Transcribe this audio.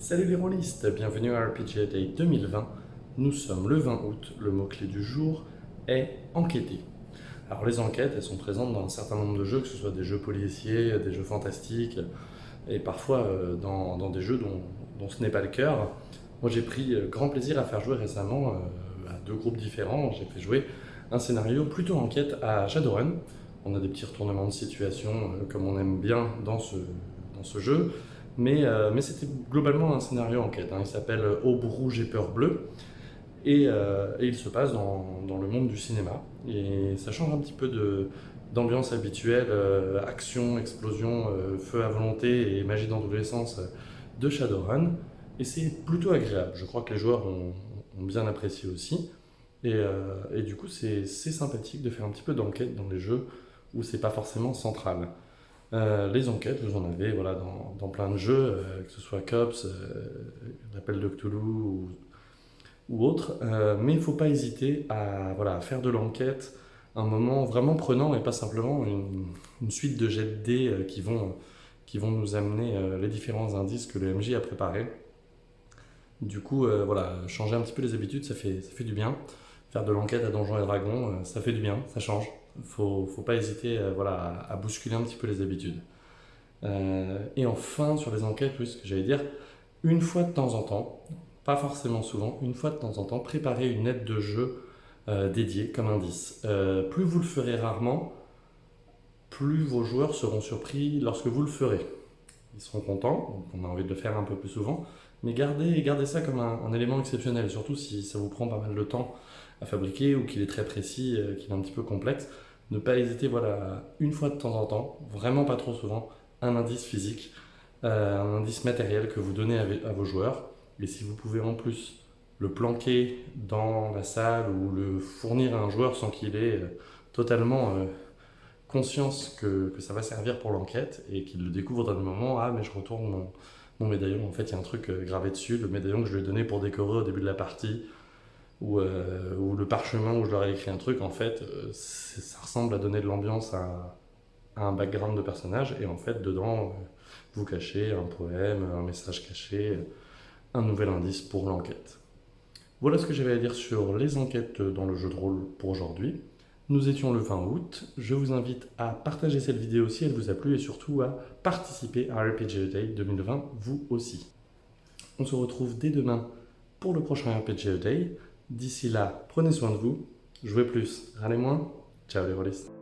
Salut les rôlistes, bienvenue à RPG Day 2020. Nous sommes le 20 août, le mot-clé du jour est enquêter. Alors les enquêtes, elles sont présentes dans un certain nombre de jeux, que ce soit des jeux policiers, des jeux fantastiques, et parfois euh, dans, des jeux dont, ce n'est pas le cœur. Moi j'ai pris euh, grand plaisir à faire jouer récemment euh, à deux groupes différents. J'ai fait jouer un scénario plutôt enquête à Shadowrun. On a des petits retournements de situation comme on aime bien dans ce, dans ce jeu. Euh, mais, c'était globalement un scénario enquête. Hein. Il s'appelle Aube rouge et peur bleue. Et, euh, il se passe dans, le monde du cinéma. Et ça change un petit peu d'ambiance habituelle, euh, action, explosion, feu à volonté et magie dans tous les sens de Shadowrun. Et c'est plutôt agréable. Je crois que les joueurs ont, bien apprécié aussi. Et, et du coup, c'est sympathique de faire un petit peu d'enquête dans les jeux où c'est pas forcément central. Euh, les enquêtes, vous en avez voilà, dans, plein de jeux, euh, que ce soit Cops, euh, l'appel de Cthulhu ou, autre, mais il ne faut pas hésiter à, voilà, faire de l'enquête un moment vraiment prenant et pas simplement une, suite de jets de dés qui, vont, qui vont nous amener les différents indices que le MJ a préparés. Du coup, voilà, changer un petit peu les habitudes, ça fait, ça fait du bien. Faire de l'enquête à Donjons et Dragons, ça fait du bien, ça change. Ne faut, pas hésiter euh, à, bousculer un petit peu les habitudes. Euh, et enfin, sur les enquêtes, oui, ce que j'allais dire, une fois de temps en temps, pas forcément souvent, une fois de temps en temps, préparez une aide de jeu euh, dédiée comme indice. plus vous le ferez rarement, plus vos joueurs seront surpris lorsque vous le ferez. Ils seront contents, on a envie de le faire un peu plus souvent, mais gardez, gardez ça comme un, élément exceptionnel, surtout si ça vous prend pas mal de temps à fabriquer ou qu'il est très précis, qu'il est un petit peu complexe ne pas hésiter, voilà, une fois de temps en temps, vraiment pas trop souvent, un indice physique, euh, un indice matériel que vous donnez à, vos joueurs. Et si vous pouvez en plus le planquer dans la salle ou le fournir à un joueur sans qu'il ait euh, totalement euh, conscience que, ça va servir pour l'enquête et qu'il le découvre dans le moment, ah mais je retourne mon, mon médaillon, en fait il y a un truc gravé dessus, le médaillon que je lui ai donné pour décorer au début de la partie, euh, ou, le parchemin où je leur ai écrit un truc, en fait, euh, ça ressemble à donner de l'ambiance à, un background de personnage, et en fait, dedans, euh, vous cachez un poème, un message caché, un nouvel indice pour l'enquête. Voilà ce que j'avais à dire sur les enquêtes dans le jeu de rôle pour aujourd'hui. Nous étions le 20 août. Je vous invite à partager cette vidéo si elle vous a plu et surtout à participer à RPG Day 2020 vous aussi. On se retrouve dès demain pour le prochain RPG Day. D'ici là, prenez soin de vous, jouez plus, râlez moins. Ciao les rôlistes